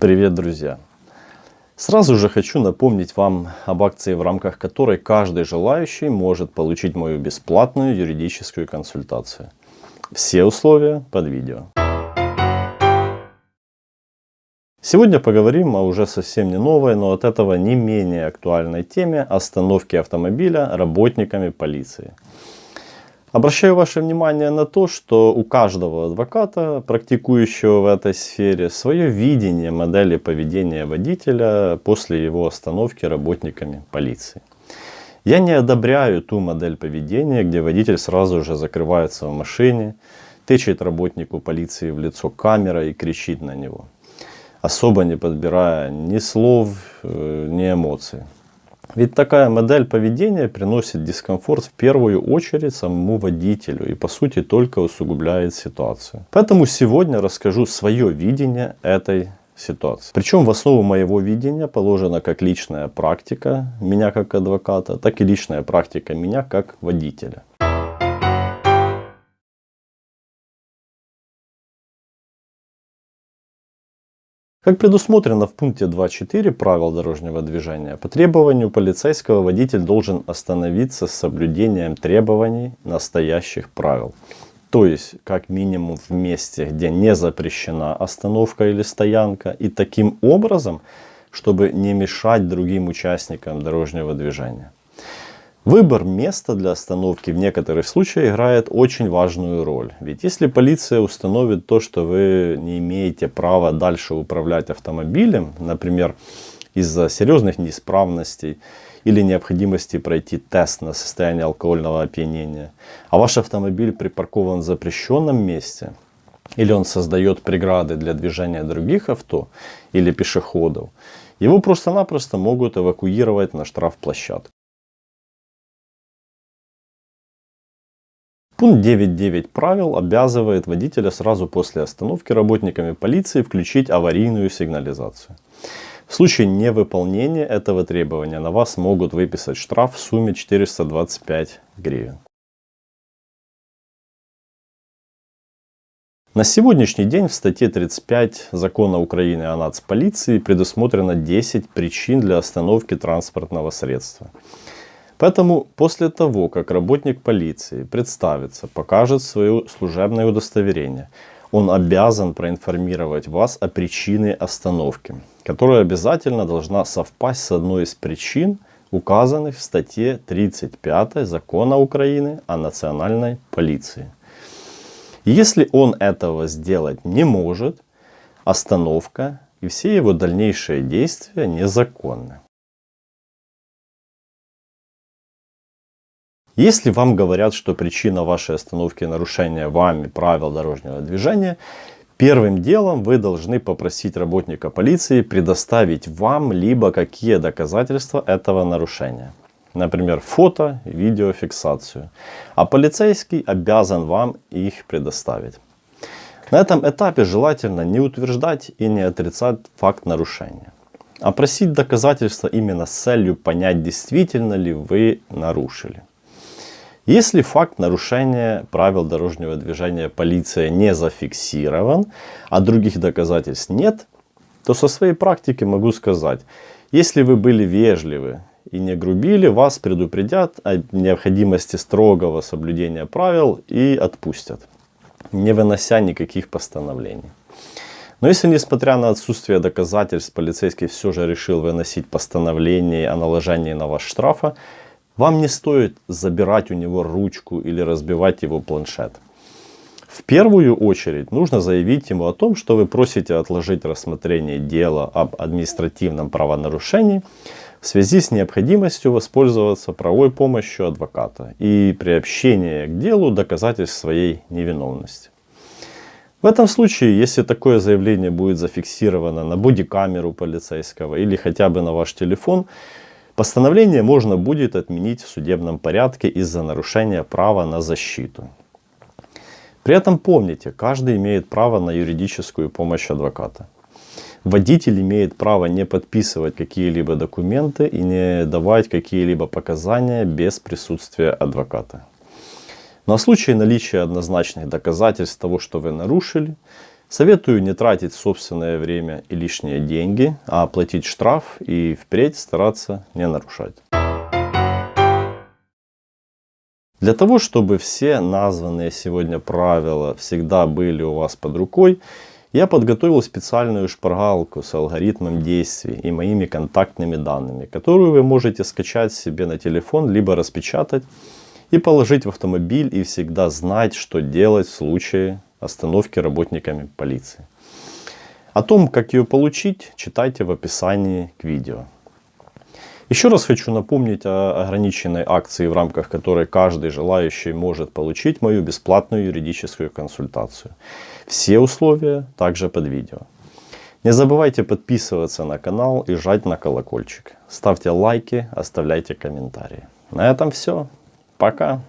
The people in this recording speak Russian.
Привет, друзья! Сразу же хочу напомнить вам об акции, в рамках которой каждый желающий может получить мою бесплатную юридическую консультацию. Все условия под видео. Сегодня поговорим о уже совсем не новой, но от этого не менее актуальной теме остановки автомобиля работниками полиции. Обращаю ваше внимание на то, что у каждого адвоката, практикующего в этой сфере, свое видение модели поведения водителя после его остановки работниками полиции. Я не одобряю ту модель поведения, где водитель сразу же закрывается в машине, тычет работнику полиции в лицо камерой и кричит на него, особо не подбирая ни слов, э, ни эмоций. Ведь такая модель поведения приносит дискомфорт в первую очередь самому водителю и по сути только усугубляет ситуацию. Поэтому сегодня расскажу свое видение этой ситуации. Причем в основу моего видения положена как личная практика меня как адвоката, так и личная практика меня как водителя. Как предусмотрено в пункте 2.4 правил дорожного движения, по требованию полицейского водитель должен остановиться с соблюдением требований настоящих правил. То есть, как минимум в месте, где не запрещена остановка или стоянка. И таким образом, чтобы не мешать другим участникам дорожного движения. Выбор места для остановки в некоторых случаях играет очень важную роль. Ведь если полиция установит то, что вы не имеете права дальше управлять автомобилем, например, из-за серьезных неисправностей или необходимости пройти тест на состояние алкогольного опьянения, а ваш автомобиль припаркован в запрещенном месте, или он создает преграды для движения других авто или пешеходов, его просто-напросто могут эвакуировать на штрафплощадку. Пункт 9.9 правил обязывает водителя сразу после остановки работниками полиции включить аварийную сигнализацию. В случае невыполнения этого требования на вас могут выписать штраф в сумме 425 гривен. На сегодняшний день в статье 35 закона Украины о нацполиции предусмотрено 10 причин для остановки транспортного средства. Поэтому после того, как работник полиции представится, покажет свое служебное удостоверение, он обязан проинформировать вас о причине остановки, которая обязательно должна совпасть с одной из причин, указанных в статье 35 Закона Украины о национальной полиции. Если он этого сделать не может, остановка и все его дальнейшие действия незаконны. Если вам говорят, что причина вашей остановки нарушения вами правил дорожного движения, первым делом вы должны попросить работника полиции предоставить вам либо какие доказательства этого нарушения. Например, фото, видеофиксацию. А полицейский обязан вам их предоставить. На этом этапе желательно не утверждать и не отрицать факт нарушения. А просить доказательства именно с целью понять, действительно ли вы нарушили. Если факт нарушения правил дорожного движения полиция не зафиксирован, а других доказательств нет, то со своей практики могу сказать, если вы были вежливы и не грубили, вас предупредят о необходимости строгого соблюдения правил и отпустят, не вынося никаких постановлений. Но если, несмотря на отсутствие доказательств, полицейский все же решил выносить постановление о наложении на вас штрафа, вам не стоит забирать у него ручку или разбивать его планшет. В первую очередь нужно заявить ему о том, что вы просите отложить рассмотрение дела об административном правонарушении в связи с необходимостью воспользоваться правовой помощью адвоката и приобщение к делу доказательств своей невиновности. В этом случае, если такое заявление будет зафиксировано на бодикамеру полицейского или хотя бы на ваш телефон, Постановление можно будет отменить в судебном порядке из-за нарушения права на защиту. При этом помните, каждый имеет право на юридическую помощь адвоката. Водитель имеет право не подписывать какие-либо документы и не давать какие-либо показания без присутствия адвоката. Но в случае наличия однозначных доказательств того, что вы нарушили, Советую не тратить собственное время и лишние деньги, а оплатить штраф и впредь стараться не нарушать. Для того, чтобы все названные сегодня правила всегда были у вас под рукой, я подготовил специальную шпаргалку с алгоритмом действий и моими контактными данными, которую вы можете скачать себе на телефон, либо распечатать и положить в автомобиль и всегда знать, что делать в случае остановки работниками полиции. О том, как ее получить, читайте в описании к видео. Еще раз хочу напомнить о ограниченной акции, в рамках которой каждый желающий может получить мою бесплатную юридическую консультацию. Все условия также под видео. Не забывайте подписываться на канал и жать на колокольчик. Ставьте лайки, оставляйте комментарии. На этом все. Пока.